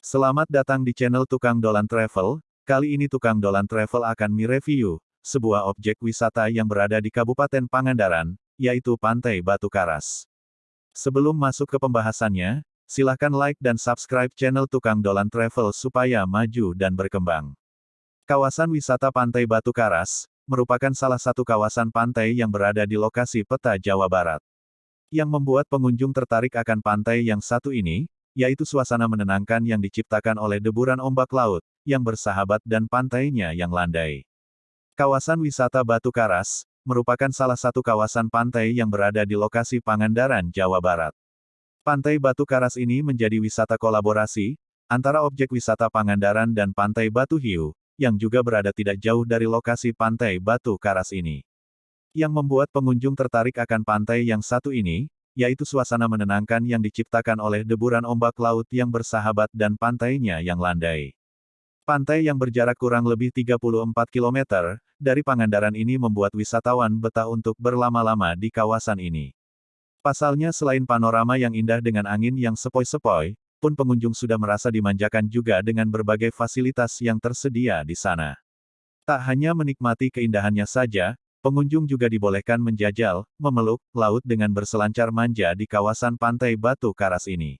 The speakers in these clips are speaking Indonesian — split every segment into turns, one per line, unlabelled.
Selamat datang di channel Tukang Dolan Travel. Kali ini Tukang Dolan Travel akan mereview sebuah objek wisata yang berada di Kabupaten Pangandaran, yaitu Pantai Batu Karas. Sebelum masuk ke pembahasannya, silahkan like dan subscribe channel Tukang Dolan Travel supaya maju dan berkembang. Kawasan wisata Pantai Batu Karas merupakan salah satu kawasan pantai yang berada di lokasi peta Jawa Barat. Yang membuat pengunjung tertarik akan pantai yang satu ini, yaitu suasana menenangkan yang diciptakan oleh deburan ombak laut, yang bersahabat dan pantainya yang landai. Kawasan wisata Batu Karas, merupakan salah satu kawasan pantai yang berada di lokasi Pangandaran, Jawa Barat. Pantai Batu Karas ini menjadi wisata kolaborasi, antara objek wisata Pangandaran dan Pantai Batu Hiu, yang juga berada tidak jauh dari lokasi Pantai Batu Karas ini. Yang membuat pengunjung tertarik akan pantai yang satu ini, yaitu suasana menenangkan yang diciptakan oleh deburan ombak laut yang bersahabat dan pantainya yang landai. Pantai yang berjarak kurang lebih 34 km dari Pangandaran ini membuat wisatawan betah untuk berlama-lama di kawasan ini. Pasalnya selain panorama yang indah dengan angin yang sepoi-sepoi, pun pengunjung sudah merasa dimanjakan juga dengan berbagai fasilitas yang tersedia di sana. Tak hanya menikmati keindahannya saja, Pengunjung juga dibolehkan menjajal, memeluk, laut dengan berselancar manja di kawasan pantai Batu Karas ini.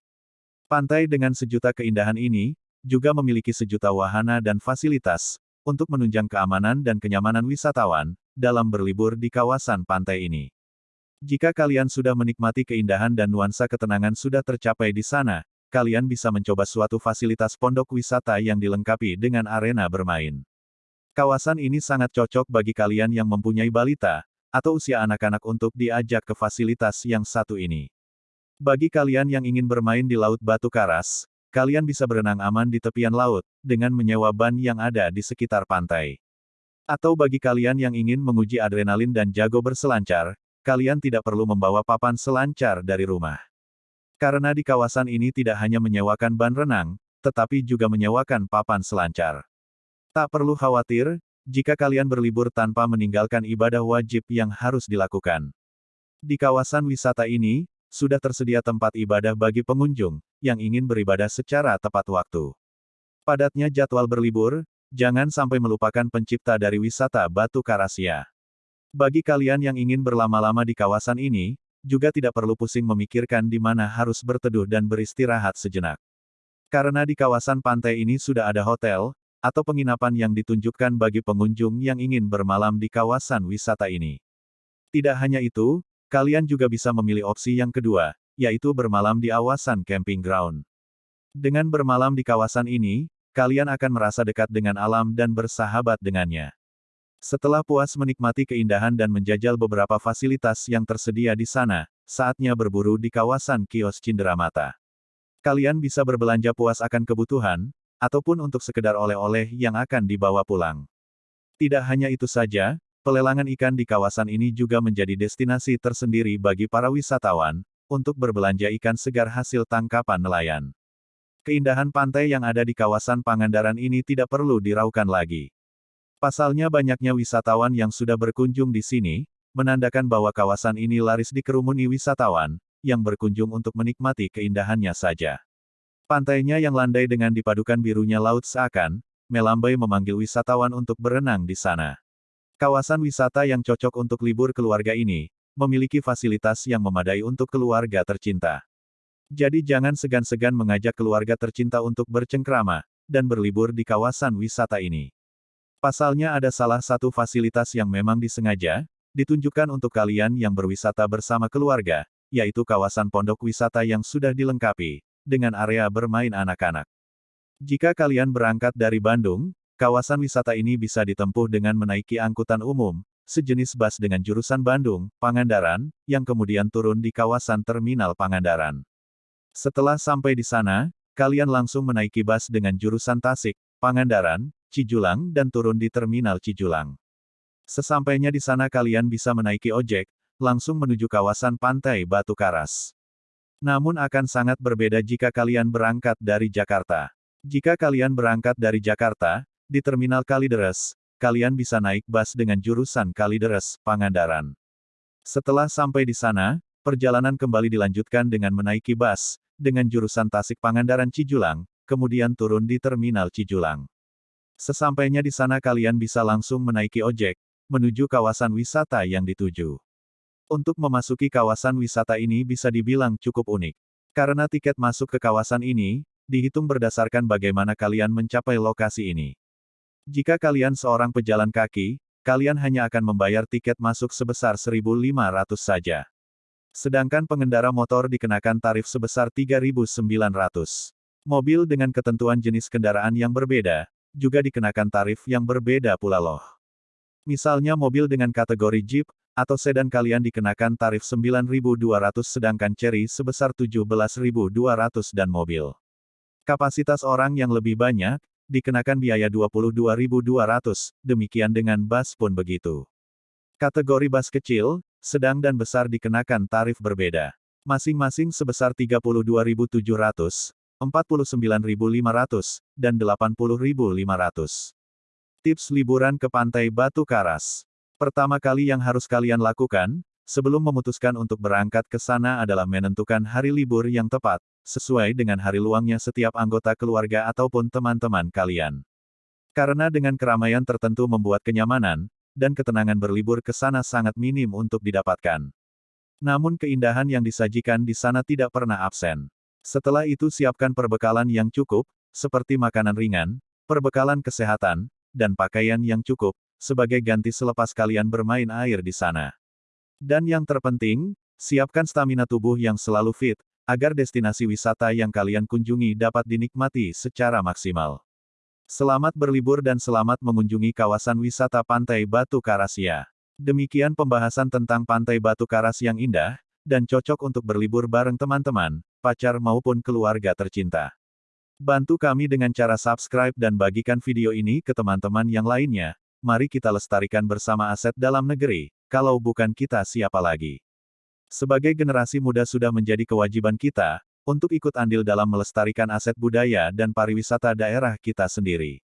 Pantai dengan sejuta keindahan ini, juga memiliki sejuta wahana dan fasilitas, untuk menunjang keamanan dan kenyamanan wisatawan, dalam berlibur di kawasan pantai ini. Jika kalian sudah menikmati keindahan dan nuansa ketenangan sudah tercapai di sana, kalian bisa mencoba suatu fasilitas pondok wisata yang dilengkapi dengan arena bermain. Kawasan ini sangat cocok bagi kalian yang mempunyai balita, atau usia anak-anak untuk diajak ke fasilitas yang satu ini. Bagi kalian yang ingin bermain di Laut Batu Karas, kalian bisa berenang aman di tepian laut, dengan menyewa ban yang ada di sekitar pantai. Atau bagi kalian yang ingin menguji adrenalin dan jago berselancar, kalian tidak perlu membawa papan selancar dari rumah. Karena di kawasan ini tidak hanya menyewakan ban renang, tetapi juga menyewakan papan selancar. Tak perlu khawatir, jika kalian berlibur tanpa meninggalkan ibadah wajib yang harus dilakukan. Di kawasan wisata ini, sudah tersedia tempat ibadah bagi pengunjung, yang ingin beribadah secara tepat waktu. Padatnya jadwal berlibur, jangan sampai melupakan pencipta dari wisata Batu Karasia. Bagi kalian yang ingin berlama-lama di kawasan ini, juga tidak perlu pusing memikirkan di mana harus berteduh dan beristirahat sejenak. Karena di kawasan pantai ini sudah ada hotel, atau penginapan yang ditunjukkan bagi pengunjung yang ingin bermalam di kawasan wisata ini. Tidak hanya itu, kalian juga bisa memilih opsi yang kedua, yaitu bermalam di awasan camping ground. Dengan bermalam di kawasan ini, kalian akan merasa dekat dengan alam dan bersahabat dengannya. Setelah puas menikmati keindahan dan menjajal beberapa fasilitas yang tersedia di sana, saatnya berburu di kawasan kios Cinderamata. Kalian bisa berbelanja puas akan kebutuhan, ataupun untuk sekedar oleh-oleh yang akan dibawa pulang. Tidak hanya itu saja, pelelangan ikan di kawasan ini juga menjadi destinasi tersendiri bagi para wisatawan, untuk berbelanja ikan segar hasil tangkapan nelayan. Keindahan pantai yang ada di kawasan Pangandaran ini tidak perlu diraukan lagi. Pasalnya banyaknya wisatawan yang sudah berkunjung di sini, menandakan bahwa kawasan ini laris dikerumuni wisatawan, yang berkunjung untuk menikmati keindahannya saja. Pantainya yang landai dengan dipadukan birunya laut seakan, melambai memanggil wisatawan untuk berenang di sana. Kawasan wisata yang cocok untuk libur keluarga ini, memiliki fasilitas yang memadai untuk keluarga tercinta. Jadi jangan segan-segan mengajak keluarga tercinta untuk bercengkrama, dan berlibur di kawasan wisata ini. Pasalnya ada salah satu fasilitas yang memang disengaja, ditunjukkan untuk kalian yang berwisata bersama keluarga, yaitu kawasan pondok wisata yang sudah dilengkapi, dengan area bermain anak-anak. Jika kalian berangkat dari Bandung, kawasan wisata ini bisa ditempuh dengan menaiki angkutan umum, sejenis bus dengan jurusan Bandung, Pangandaran, yang kemudian turun di kawasan Terminal Pangandaran. Setelah sampai di sana, kalian langsung menaiki bus dengan jurusan Tasik, Pangandaran, Cijulang dan turun di Terminal Cijulang. Sesampainya di sana kalian bisa menaiki ojek, langsung menuju kawasan pantai Batu Karas. Namun akan sangat berbeda jika kalian berangkat dari Jakarta. Jika kalian berangkat dari Jakarta, di Terminal Kalideres, kalian bisa naik bus dengan jurusan Kalideres, Pangandaran. Setelah sampai di sana, perjalanan kembali dilanjutkan dengan menaiki bus, dengan jurusan Tasik Pangandaran Cijulang, kemudian turun di Terminal Cijulang. Sesampainya di sana kalian bisa langsung menaiki ojek, menuju kawasan wisata yang dituju. Untuk memasuki kawasan wisata ini bisa dibilang cukup unik. Karena tiket masuk ke kawasan ini, dihitung berdasarkan bagaimana kalian mencapai lokasi ini. Jika kalian seorang pejalan kaki, kalian hanya akan membayar tiket masuk sebesar 1.500 saja. Sedangkan pengendara motor dikenakan tarif sebesar 3.900. Mobil dengan ketentuan jenis kendaraan yang berbeda, juga dikenakan tarif yang berbeda pula loh. Misalnya mobil dengan kategori Jeep, atau sedan kalian dikenakan tarif 9.200 sedangkan Cherry sebesar 17.200 dan mobil. Kapasitas orang yang lebih banyak, dikenakan biaya 22.200, demikian dengan bus pun begitu. Kategori bus kecil, sedang dan besar dikenakan tarif berbeda. Masing-masing sebesar 32.700, 49.500, dan 80.500. Tips liburan ke Pantai Batu Karas. Pertama kali yang harus kalian lakukan, sebelum memutuskan untuk berangkat ke sana adalah menentukan hari libur yang tepat, sesuai dengan hari luangnya setiap anggota keluarga ataupun teman-teman kalian. Karena dengan keramaian tertentu membuat kenyamanan, dan ketenangan berlibur ke sana sangat minim untuk didapatkan. Namun keindahan yang disajikan di sana tidak pernah absen. Setelah itu siapkan perbekalan yang cukup, seperti makanan ringan, perbekalan kesehatan, dan pakaian yang cukup, sebagai ganti selepas kalian bermain air di sana. Dan yang terpenting, siapkan stamina tubuh yang selalu fit, agar destinasi wisata yang kalian kunjungi dapat dinikmati secara maksimal. Selamat berlibur dan selamat mengunjungi kawasan wisata Pantai Batu Karas ya. Demikian pembahasan tentang Pantai Batu Karas yang indah, dan cocok untuk berlibur bareng teman-teman, pacar maupun keluarga tercinta. Bantu kami dengan cara subscribe dan bagikan video ini ke teman-teman yang lainnya. Mari kita lestarikan bersama aset dalam negeri, kalau bukan kita siapa lagi? Sebagai generasi muda sudah menjadi kewajiban kita, untuk ikut andil dalam melestarikan aset budaya dan pariwisata daerah kita sendiri.